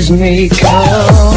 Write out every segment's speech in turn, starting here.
days may come,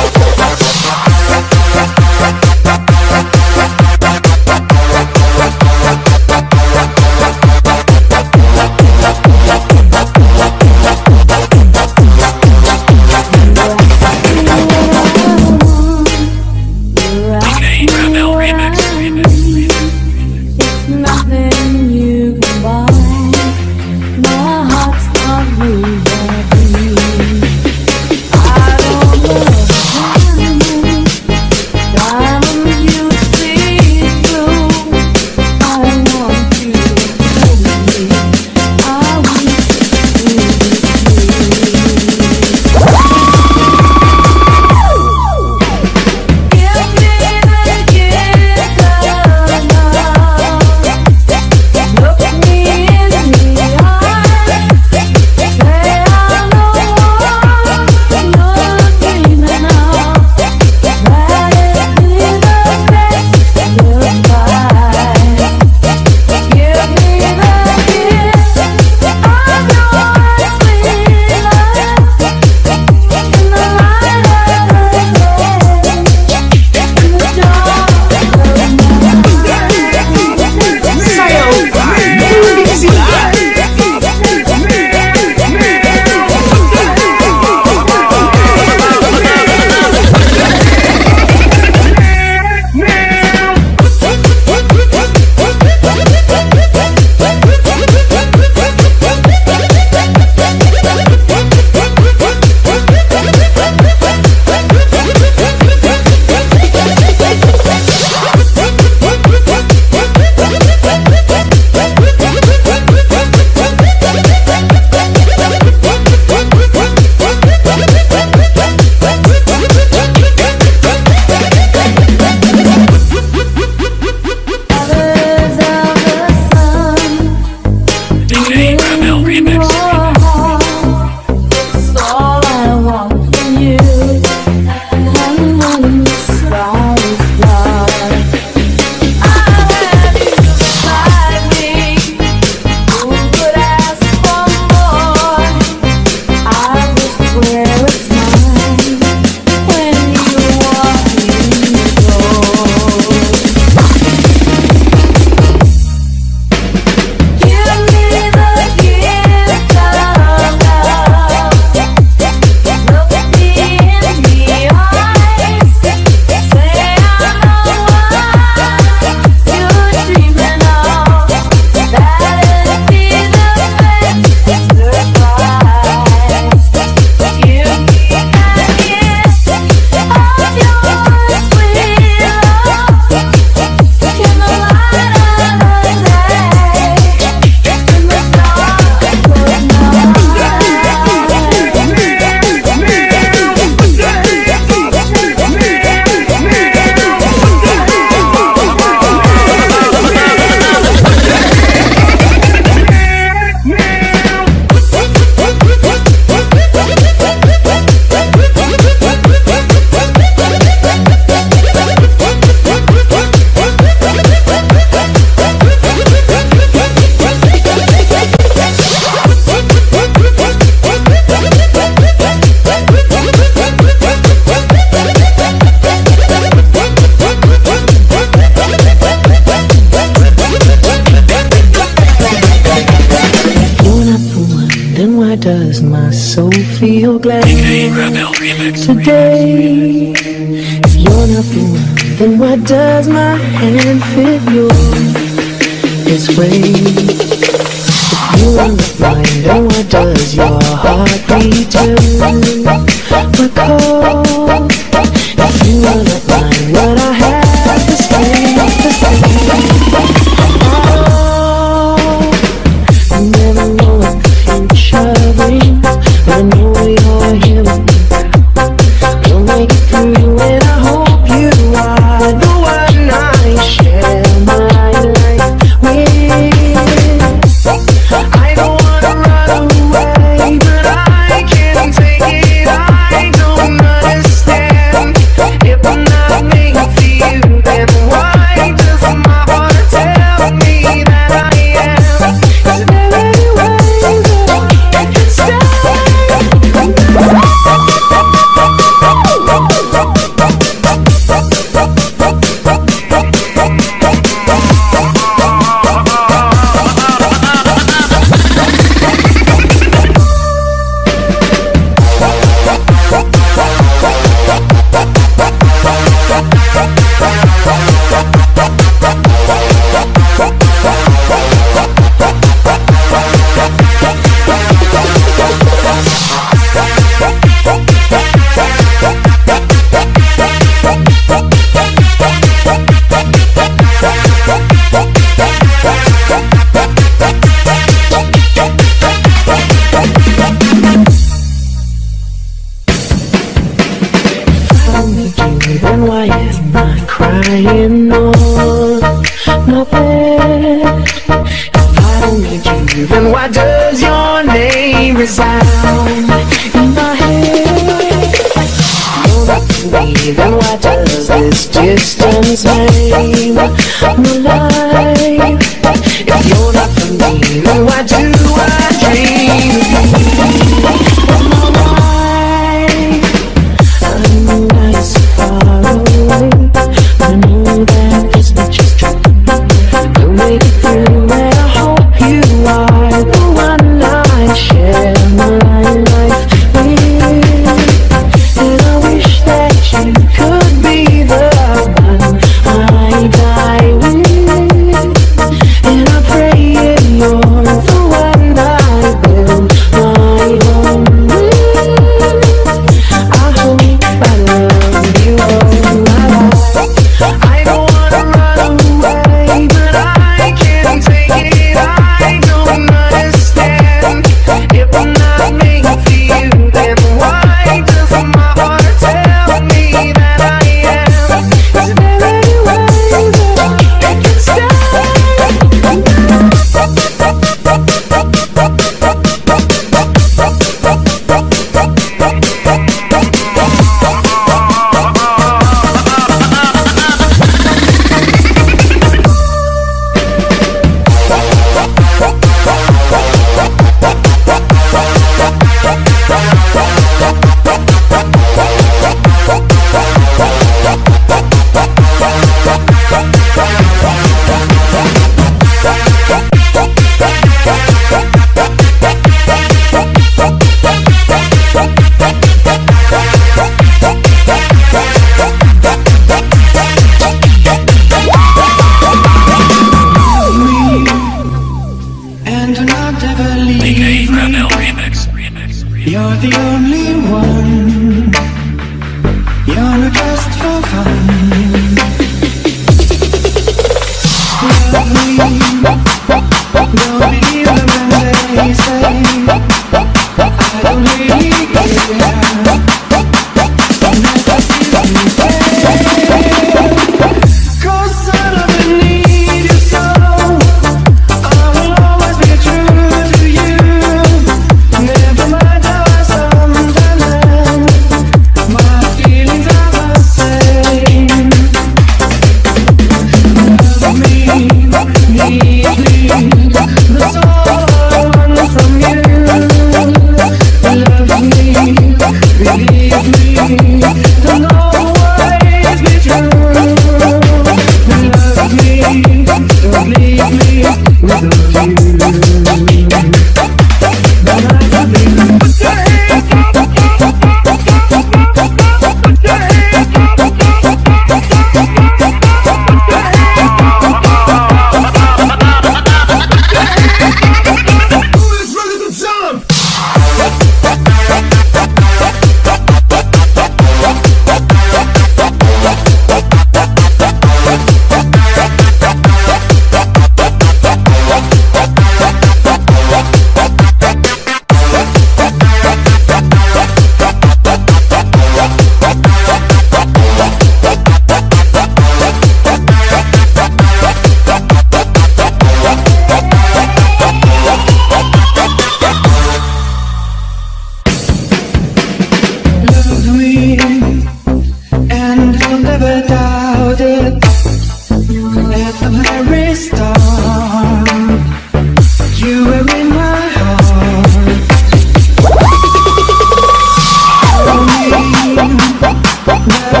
no.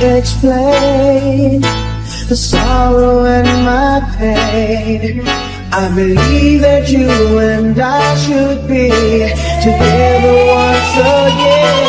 explain the sorrow and my pain. I believe that you and I should be together once again.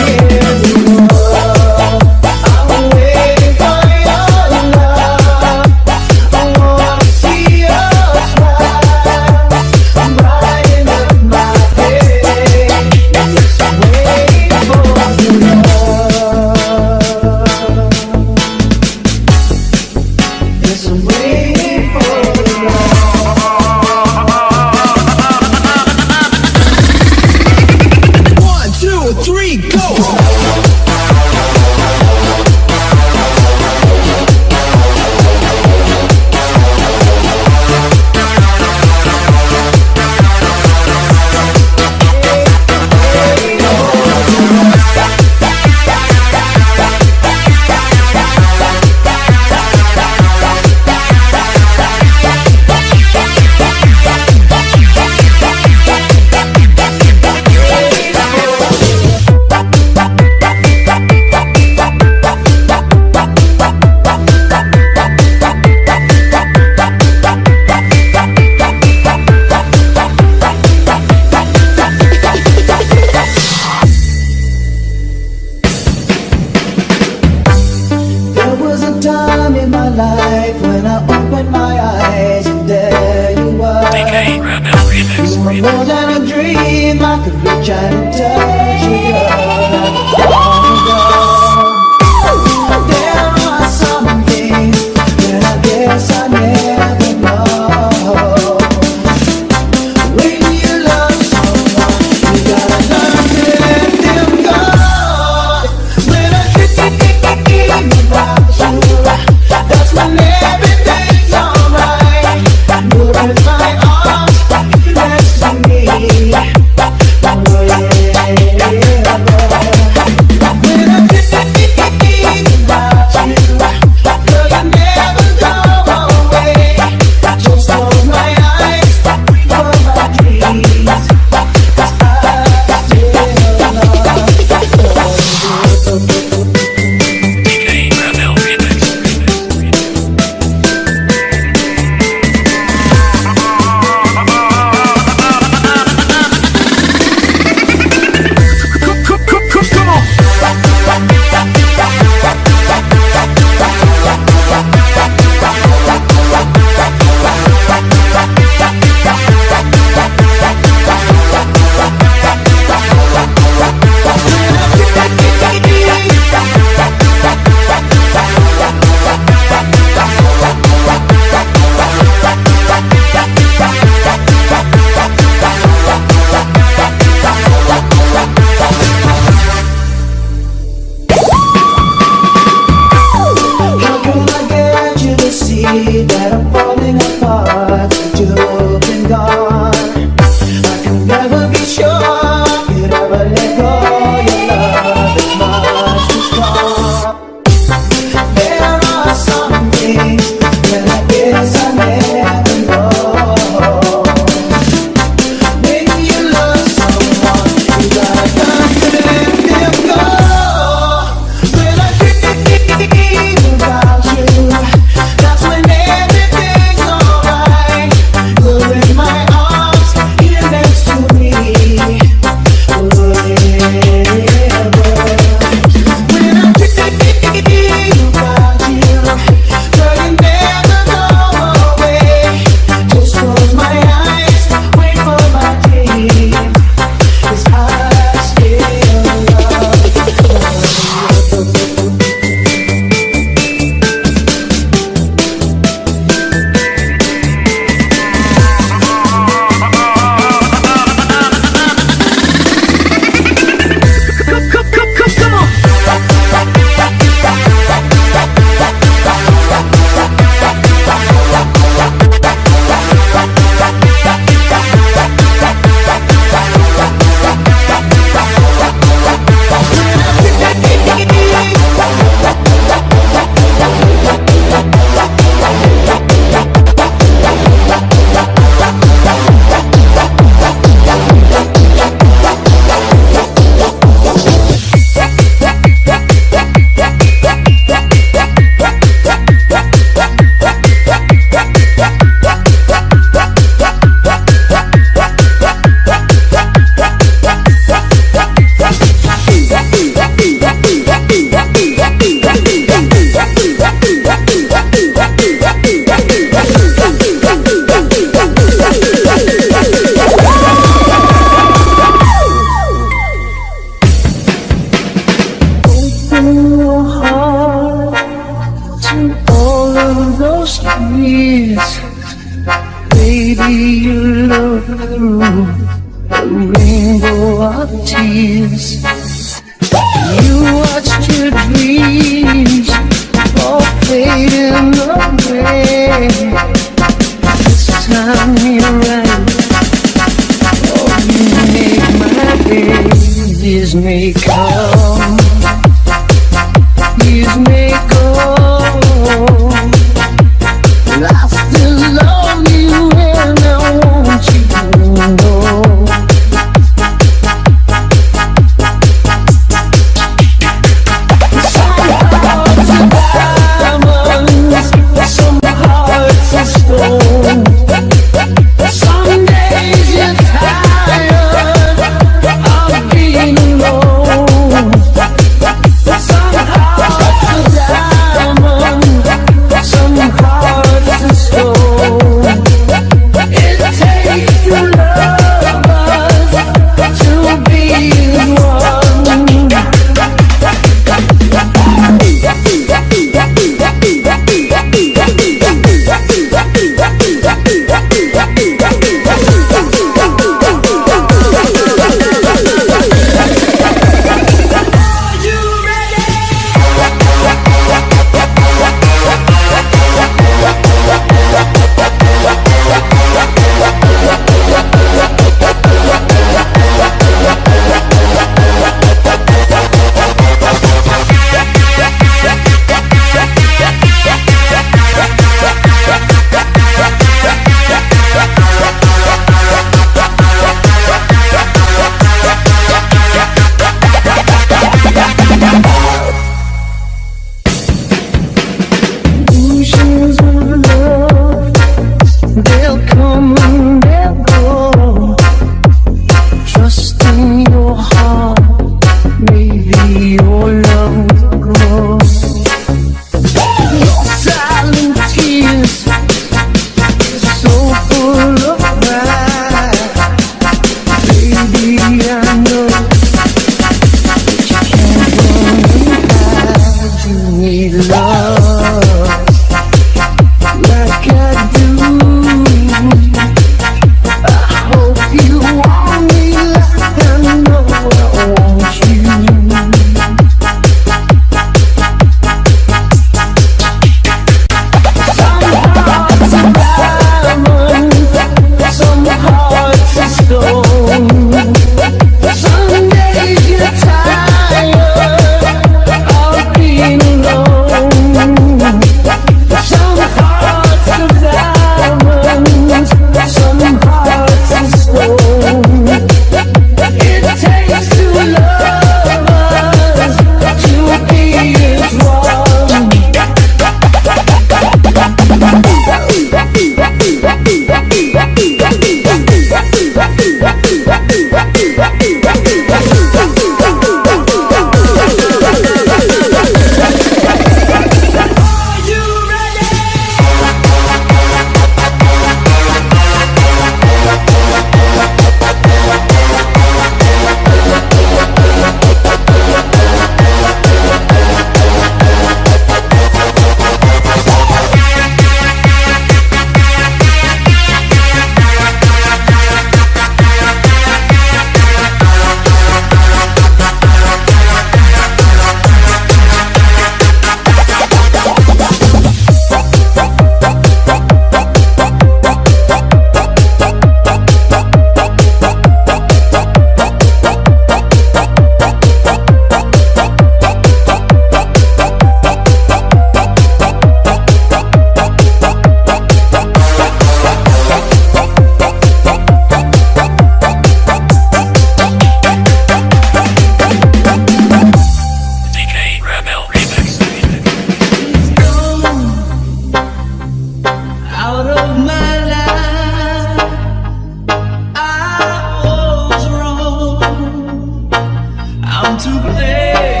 to play.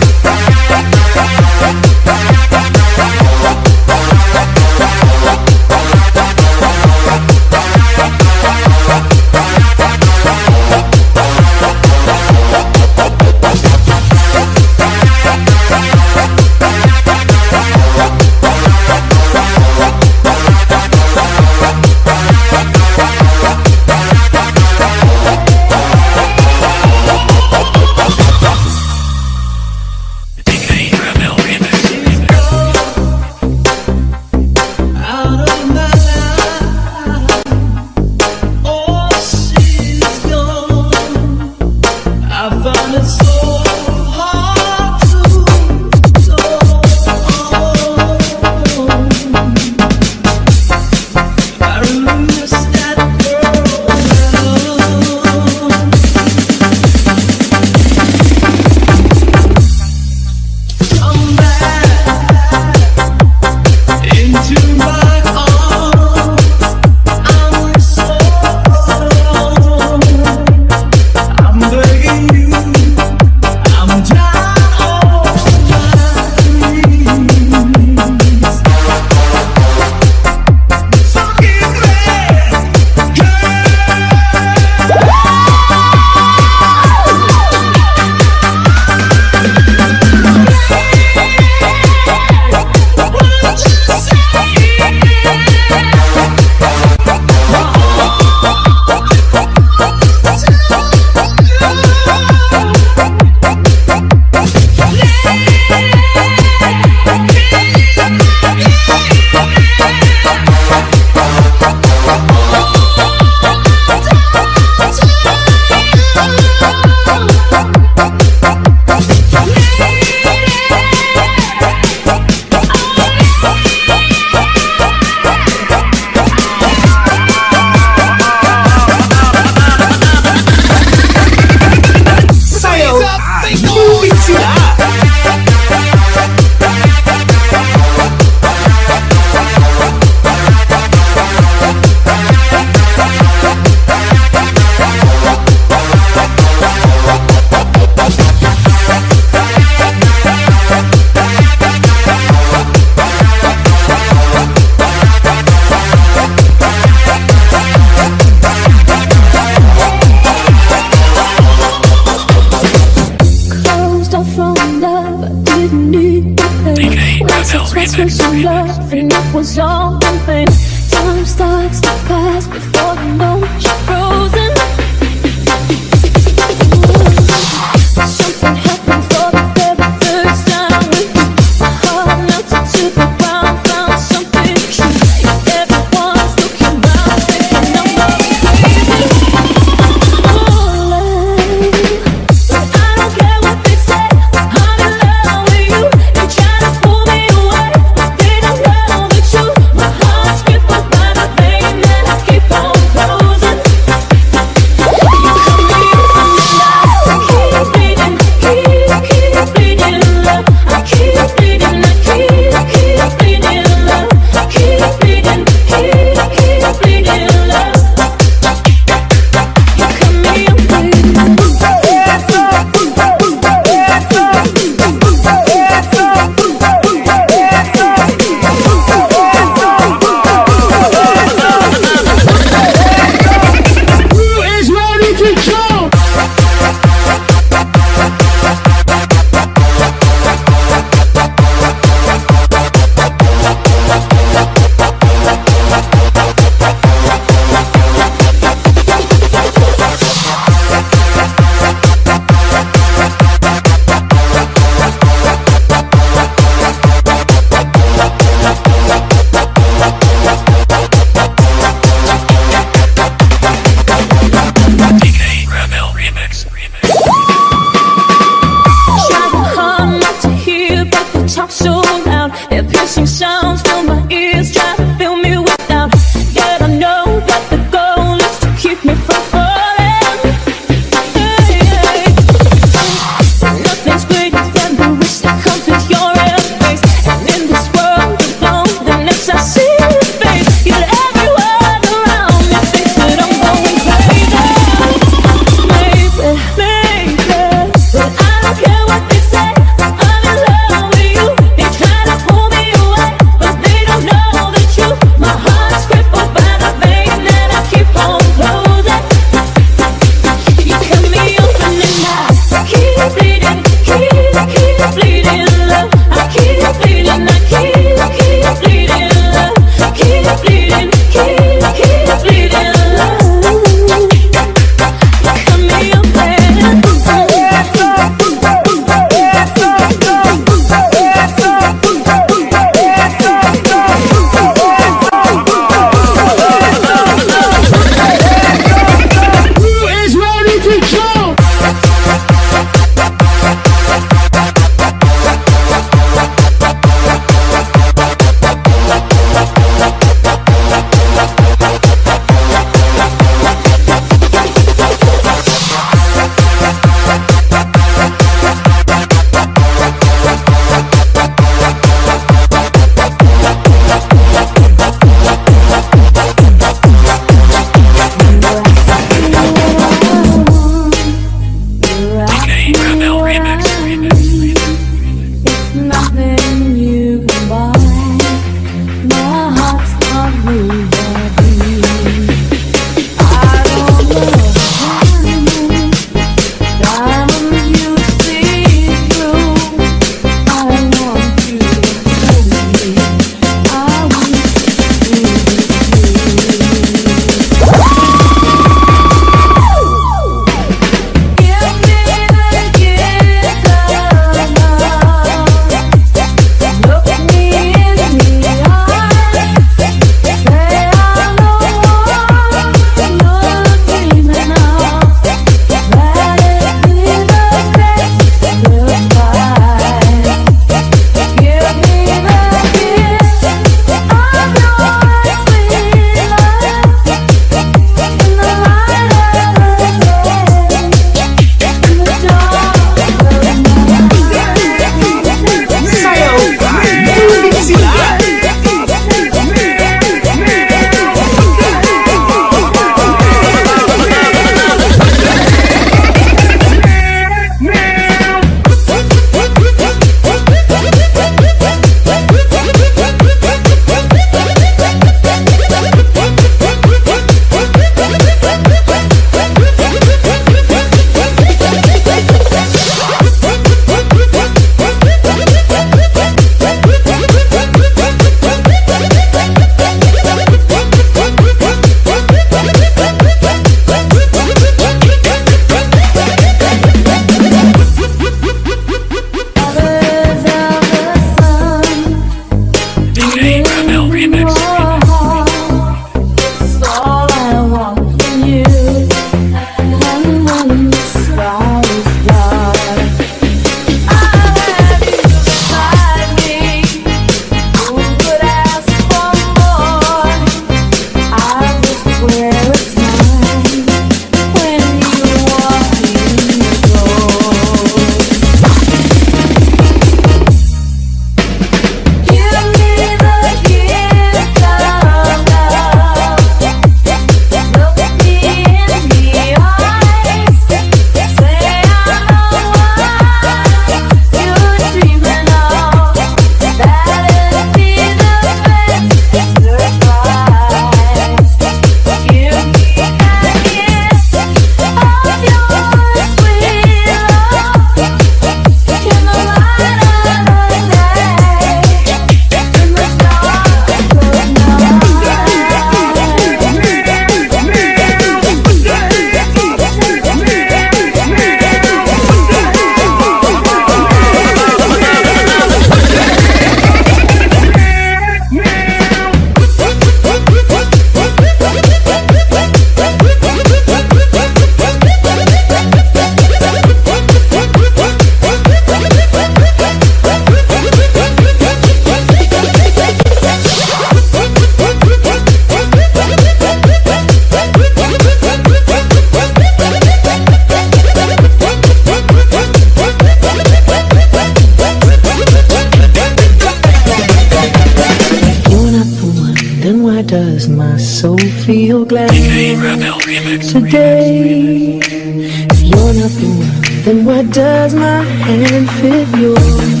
today If you're not the then why does my hand fit yours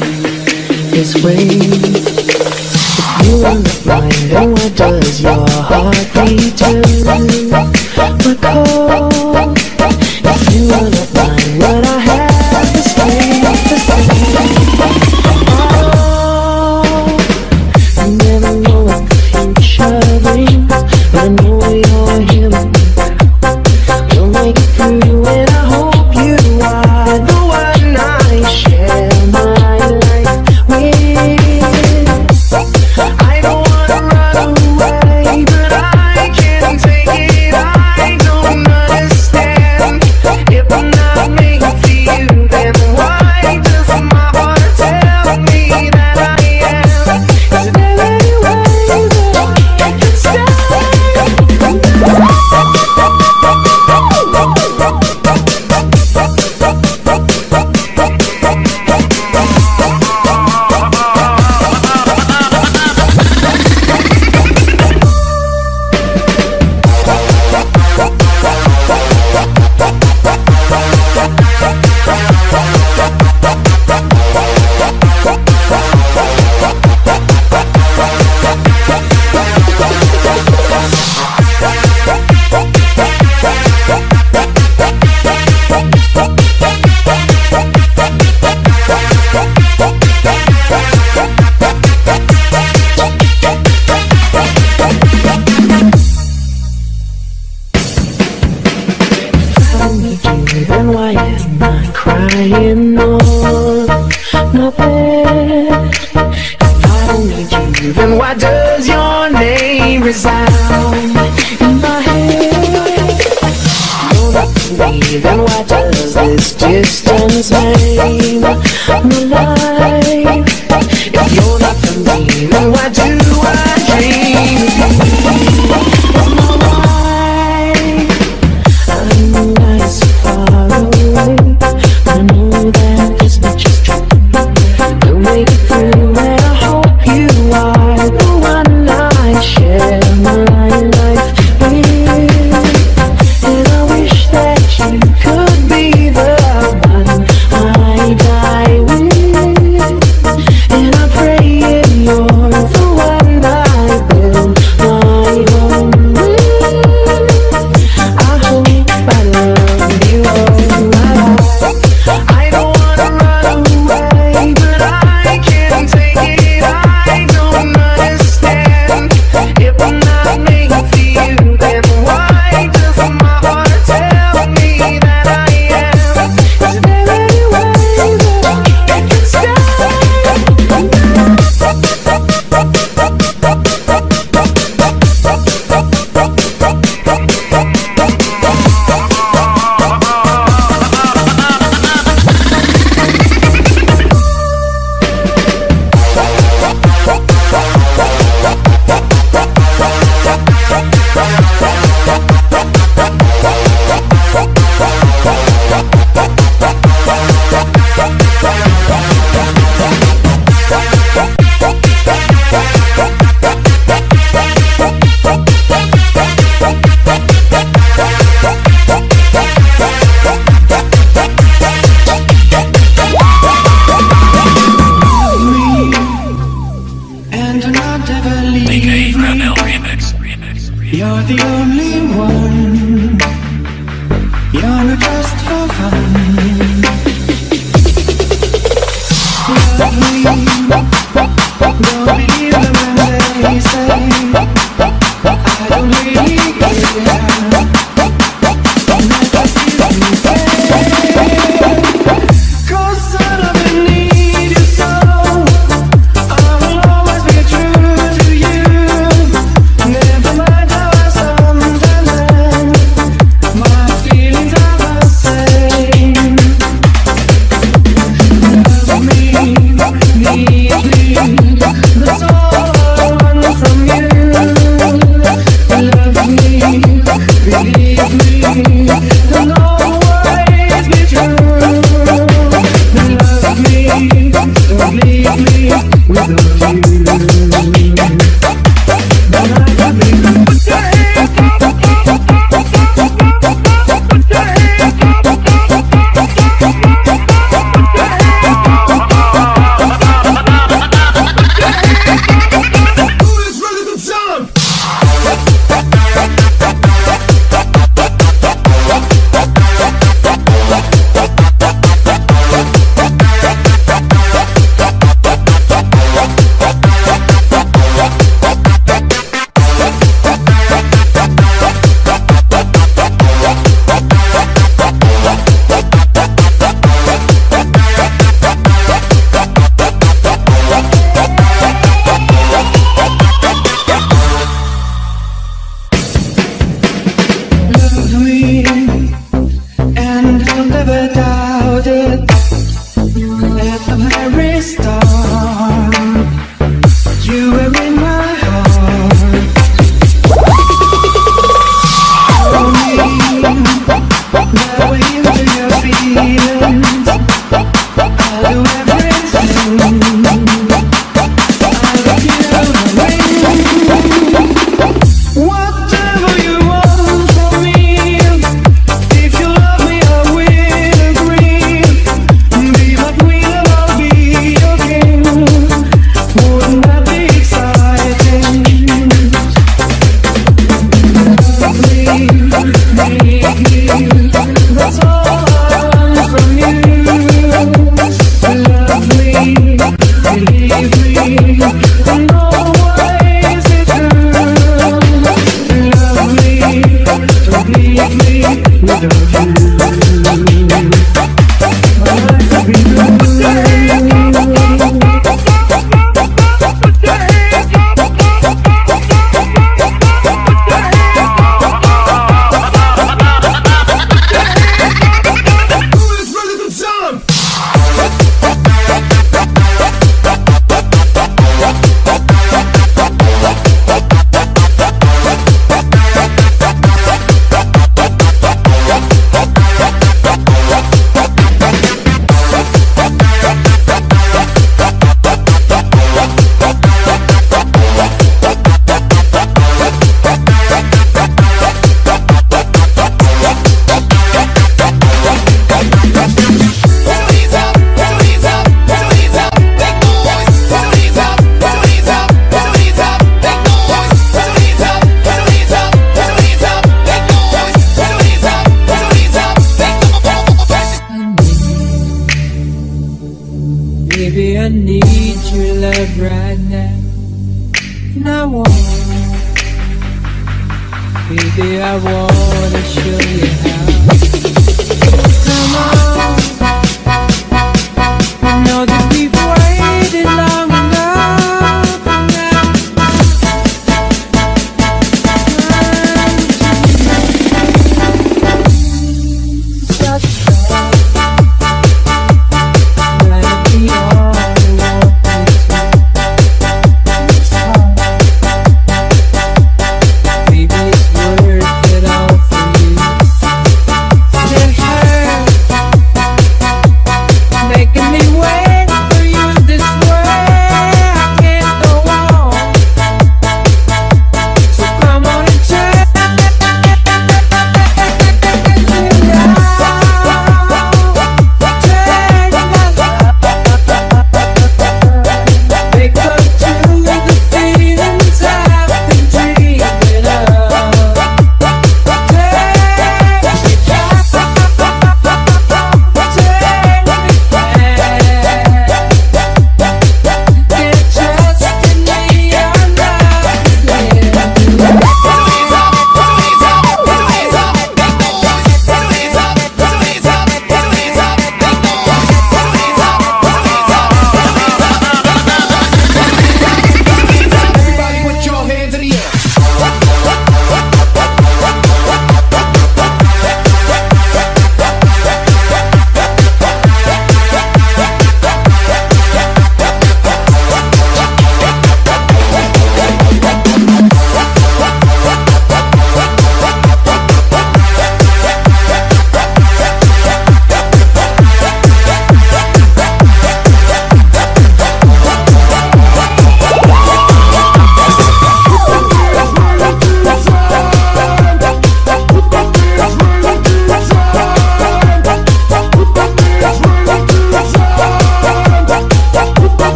this way? If you are not mine, then why does your heart return my call? If you are not mine, what I have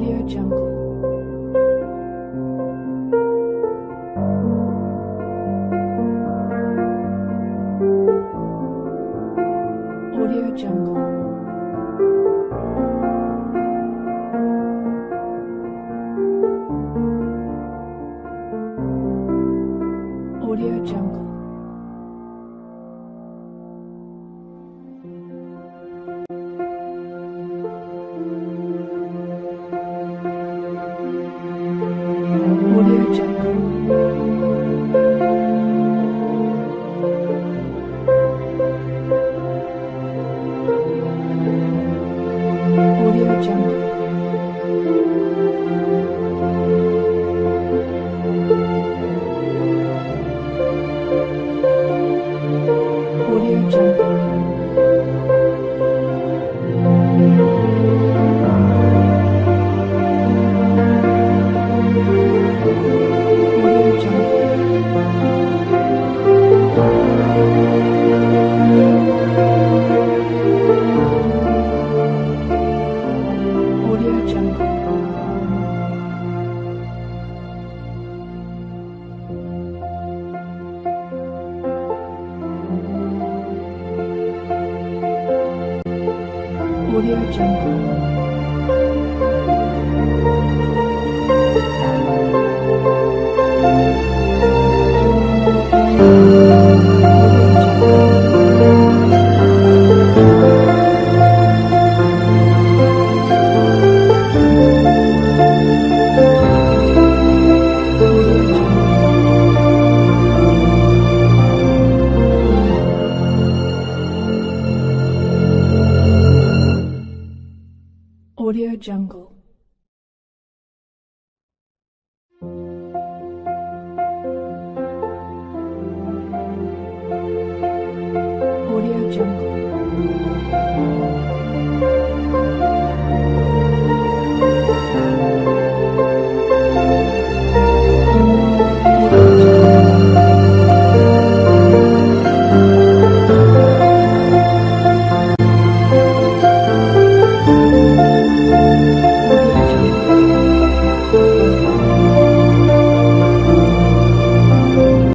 Audio Jungle.